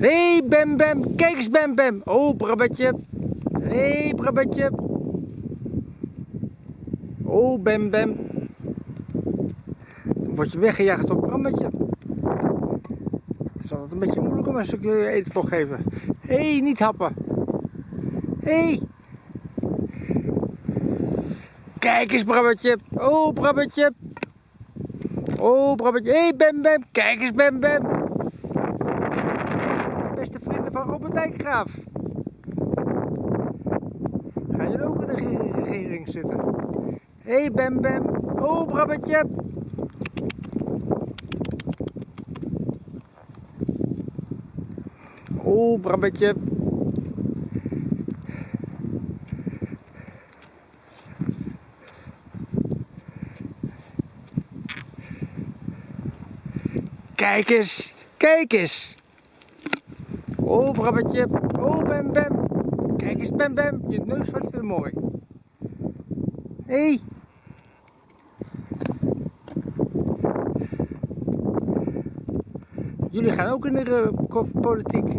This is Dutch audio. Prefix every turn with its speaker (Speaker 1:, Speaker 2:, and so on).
Speaker 1: Hey, Bem Bem. Kijk eens, Bem Bem. Oh, Brabbetje. Hé, hey, Brabbetje. Oh, Bem Bem. Dan word je weggejaagd door Brammetje. Het is altijd een beetje moeilijk om een stukje eten te geven. Hé, hey, niet happen. Hé. Hey. Kijk eens, Brabbetje. Oh, Brabbetje. Oh, Brabbetje. Hé, hey, Bem Bem. Kijk eens, Bem Bem. Van Robert Dijkgraaf. Gaan jullie ook in de regering zitten? Hé, hey, Bem Bem. Oh, Brabbetje. Oh, Brabbetje. Kijk eens, kijk eens. Oh, Brabbetje. Oh, Bem Bem. Kijk eens, Bem Bem. Je neus wordt weer mooi. Hé. Hey. Jullie gaan ook in de politiek.